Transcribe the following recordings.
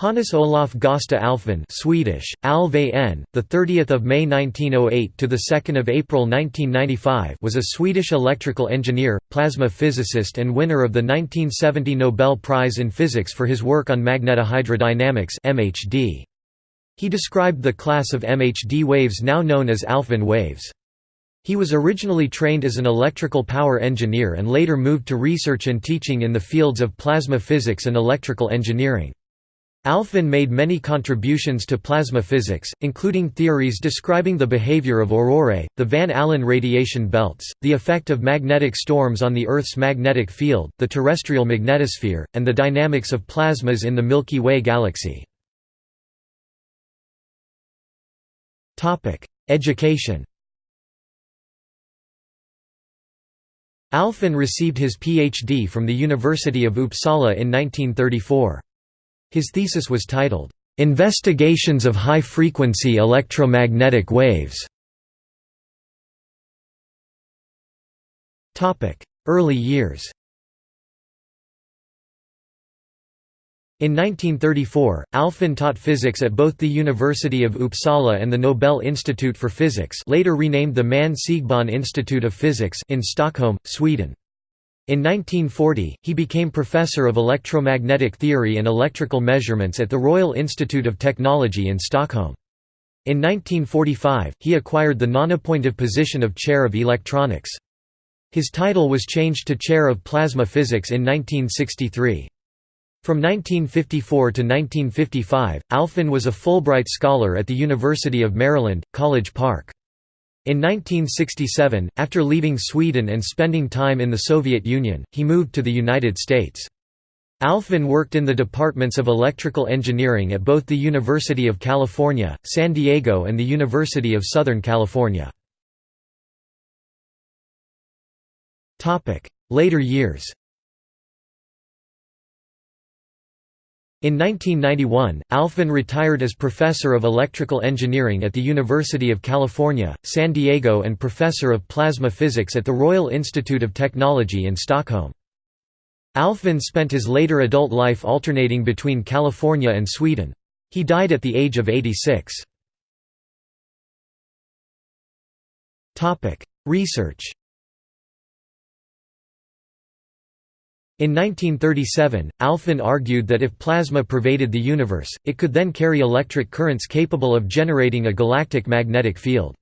Hannes Olaf Gösta Alfvén Swedish, Alve the 30th of May 1908 to the 2nd of April 1995 was a Swedish electrical engineer, plasma physicist and winner of the 1970 Nobel Prize in Physics for his work on magnetohydrodynamics MHD. He described the class of MHD waves now known as Alfvén waves. He was originally trained as an electrical power engineer and later moved to research and teaching in the fields of plasma physics and electrical engineering. Alfvén made many contributions to plasma physics, including theories describing the behavior of aurorae, the Van Allen radiation belts, the effect of magnetic storms on the Earth's magnetic field, the terrestrial magnetosphere, and the dynamics of plasmas in the Milky Way galaxy. Education Alfvén received his PhD from the University of Uppsala in 1934. His thesis was titled, "'Investigations of High-Frequency Electromagnetic Waves' Early years In 1934, Alfvén taught physics at both the University of Uppsala and the Nobel Institute for Physics later renamed the Manne Siegbahn Institute of Physics in Stockholm, Sweden. In 1940, he became professor of electromagnetic theory and electrical measurements at the Royal Institute of Technology in Stockholm. In 1945, he acquired the non-appointive position of Chair of Electronics. His title was changed to Chair of Plasma Physics in 1963. From 1954 to 1955, Alfvén was a Fulbright Scholar at the University of Maryland, College Park. In 1967, after leaving Sweden and spending time in the Soviet Union, he moved to the United States. Alfvén worked in the departments of electrical engineering at both the University of California, San Diego and the University of Southern California. Later years In 1991, Alfvén retired as Professor of Electrical Engineering at the University of California, San Diego and Professor of Plasma Physics at the Royal Institute of Technology in Stockholm. Alfvén spent his later adult life alternating between California and Sweden. He died at the age of 86. Research In 1937, Alfvén argued that if plasma pervaded the universe, it could then carry electric currents capable of generating a galactic magnetic field.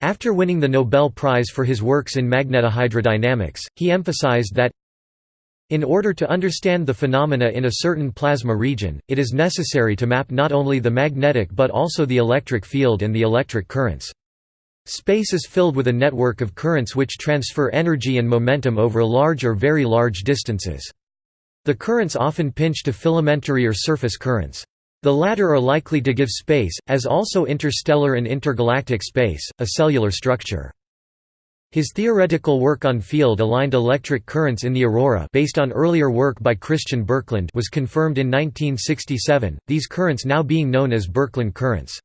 After winning the Nobel Prize for his works in magnetohydrodynamics, he emphasized that in order to understand the phenomena in a certain plasma region, it is necessary to map not only the magnetic but also the electric field and the electric currents. Space is filled with a network of currents which transfer energy and momentum over large or very large distances. The currents often pinch to filamentary or surface currents. The latter are likely to give space, as also interstellar and intergalactic space, a cellular structure. His theoretical work on field-aligned electric currents in the aurora based on earlier work by Christian Birkeland was confirmed in 1967, these currents now being known as Birkeland currents.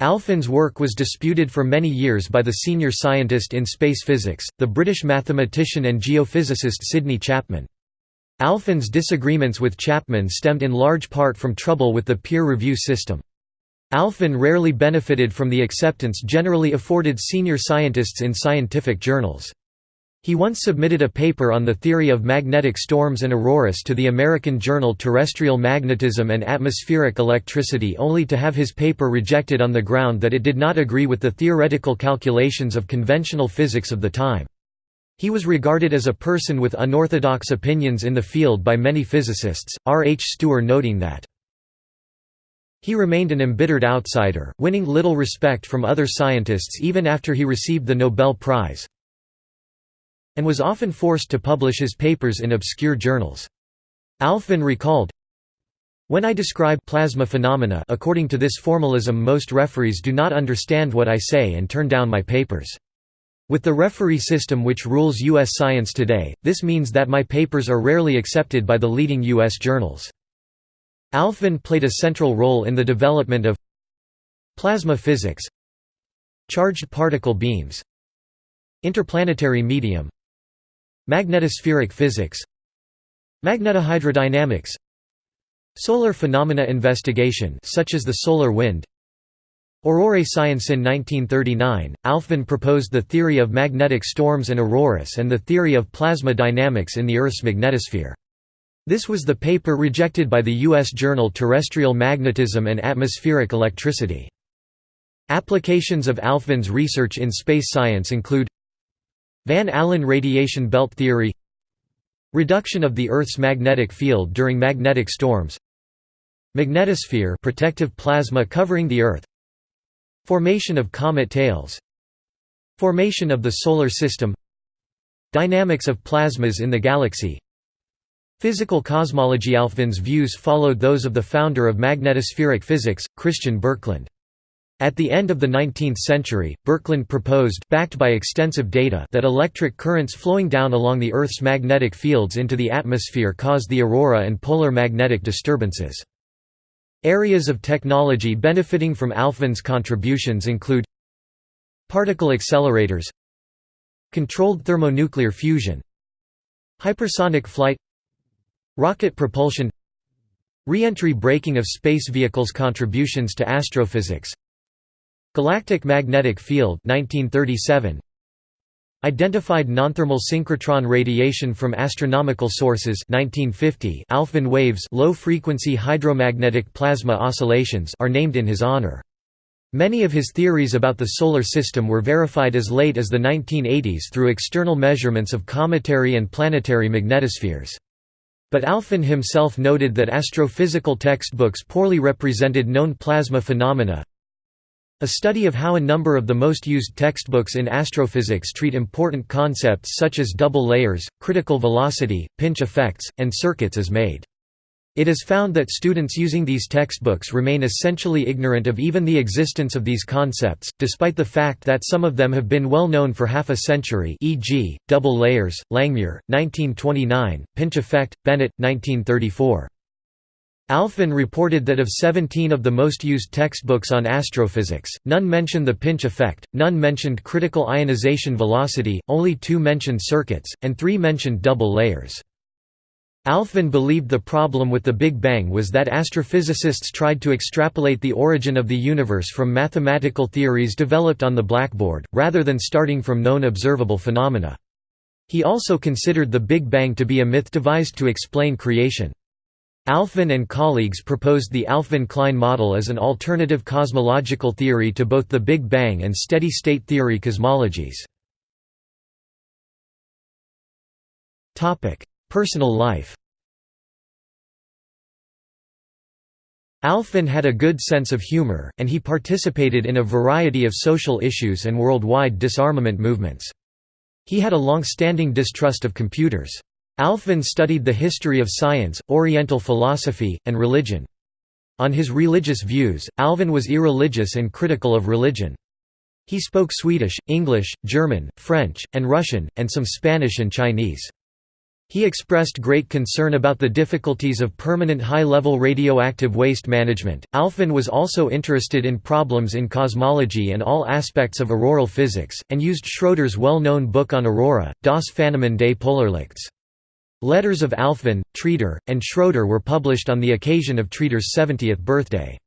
Alfvén's work was disputed for many years by the senior scientist in space physics, the British mathematician and geophysicist Sidney Chapman. Alfvén's disagreements with Chapman stemmed in large part from trouble with the peer review system. Alfvén rarely benefited from the acceptance generally afforded senior scientists in scientific journals. He once submitted a paper on the theory of magnetic storms and auroras to the American journal Terrestrial Magnetism and Atmospheric Electricity only to have his paper rejected on the ground that it did not agree with the theoretical calculations of conventional physics of the time. He was regarded as a person with unorthodox opinions in the field by many physicists, R. H. Stuewer noting that he remained an embittered outsider, winning little respect from other scientists even after he received the Nobel Prize and was often forced to publish his papers in obscure journals. Alfvén recalled, when I describe plasma phenomena according to this formalism most referees do not understand what I say and turn down my papers. With the referee system which rules U.S. science today, this means that my papers are rarely accepted by the leading U.S. journals. Alfvén played a central role in the development of plasma physics charged particle beams interplanetary medium Magnetospheric physics Magnetohydrodynamics Solar phenomena investigation such as the solar wind Aurorae science in 1939, Alfvén proposed the theory of magnetic storms and auroras and the theory of plasma dynamics in the Earth's magnetosphere. This was the paper rejected by the U.S. journal Terrestrial Magnetism and Atmospheric Electricity. Applications of Alfvén's research in space science include Van Allen radiation belt theory Reduction of the Earth's magnetic field during magnetic storms Magnetosphere protective plasma covering the Earth Formation of comet tails Formation of the Solar System Dynamics of plasmas in the galaxy Physical cosmology Alfvén's views followed those of the founder of magnetospheric physics, Christian Birkeland. At the end of the 19th century, Birkeland proposed backed by extensive data that electric currents flowing down along the Earth's magnetic fields into the atmosphere caused the aurora and polar magnetic disturbances. Areas of technology benefiting from Alfvén's contributions include Particle accelerators Controlled thermonuclear fusion Hypersonic flight Rocket propulsion Reentry braking of space vehicles Contributions to astrophysics Galactic magnetic field 1937 Identified nonthermal synchrotron radiation from astronomical sources 1950 Alfvén waves low-frequency hydromagnetic plasma oscillations are named in his honor. Many of his theories about the Solar System were verified as late as the 1980s through external measurements of cometary and planetary magnetospheres. But Alfvén himself noted that astrophysical textbooks poorly represented known plasma phenomena, a study of how a number of the most used textbooks in astrophysics treat important concepts such as double layers, critical velocity, pinch effects, and circuits is made. It is found that students using these textbooks remain essentially ignorant of even the existence of these concepts, despite the fact that some of them have been well known for half a century e.g., double layers, Langmuir, 1929, pinch effect, Bennett, 1934. Alfvén reported that of 17 of the most used textbooks on astrophysics, none mentioned the pinch effect, none mentioned critical ionization velocity, only two mentioned circuits, and three mentioned double layers. Alfvén believed the problem with the Big Bang was that astrophysicists tried to extrapolate the origin of the universe from mathematical theories developed on the blackboard, rather than starting from known observable phenomena. He also considered the Big Bang to be a myth devised to explain creation. Alfvén and colleagues proposed the Alfvén-Klein model as an alternative cosmological theory to both the Big Bang and steady-state theory cosmologies. Personal life Alfvén had a good sense of humor, and he participated in a variety of social issues and worldwide disarmament movements. He had a long-standing distrust of computers. Alfvén studied the history of science, Oriental philosophy, and religion. On his religious views, Alfvén was irreligious and critical of religion. He spoke Swedish, English, German, French, and Russian, and some Spanish and Chinese. He expressed great concern about the difficulties of permanent high-level radioactive waste management. Alfvén was also interested in problems in cosmology and all aspects of auroral physics, and used Schroeder's well-known book on aurora, Das Phänomen des Polarlichts. Letters of Alfvén, Treder, and Schroeder were published on the occasion of Treder's 70th birthday.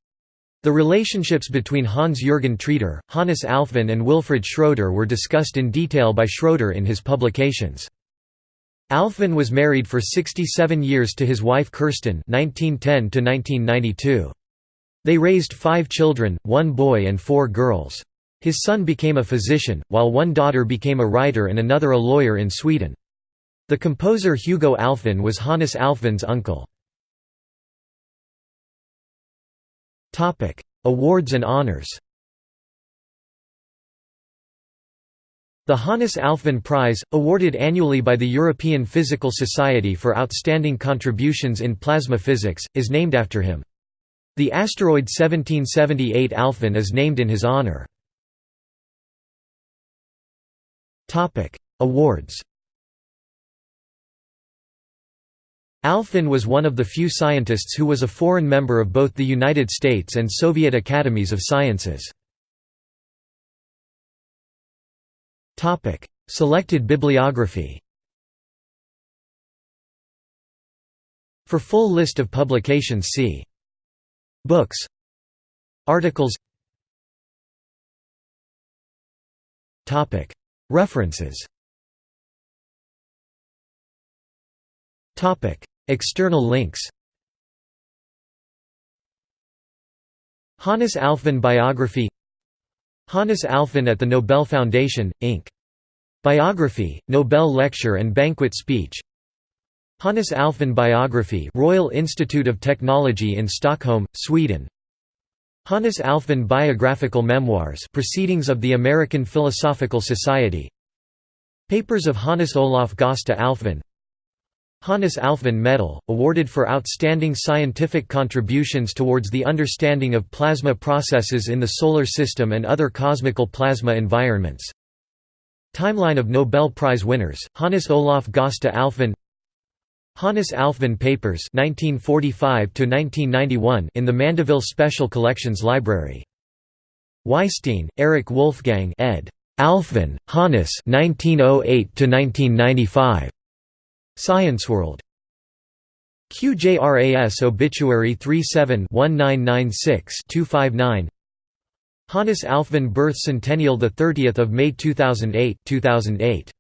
The relationships between Hans-Jürgen Treder, Hannes Alfvén and Wilfried Schroeder were discussed in detail by Schroeder in his publications. Alfvén was married for 67 years to his wife Kerstin 1910 They raised five children, one boy and four girls. His son became a physician, while one daughter became a writer and another a lawyer in Sweden. The composer Hugo Alfvén was Hannes Alfvén's uncle. Awards and honors The Hannes Alfvén Prize, awarded annually by the European Physical Society for outstanding contributions in plasma physics, is named after him. The asteroid 1778 Alfvén is named in his honor. Awards Alfvén was one of the few scientists who was a foreign member of both the United States and Soviet academies of sciences. Selected bibliography For full list of publications see Books Articles References External links Hannes Alfvén biography Hannes Alfvén at the Nobel Foundation, Inc. Biography, Nobel Lecture and Banquet Speech Hannes Alfvén biography Royal Institute of Technology in Stockholm, Sweden Hannes Alfvén biographical memoirs Proceedings of the American Philosophical Society Papers of Hannes Olaf Gosta Alfvén Hannes Alfvén Medal, awarded for outstanding scientific contributions towards the understanding of plasma processes in the Solar System and other cosmical plasma environments. Timeline of Nobel Prize winners, Hannes Olaf Gosta Alfvén Hannes Alfvén Papers 1945 in the Mandeville Special Collections Library. Weisstein, Eric Wolfgang ed. Alfvén, Hannes 1908 -1995. ScienceWorld QJRAS Obituary 37-1996-259 Hannes Alfven birth centennial the 30th of May 2008 2008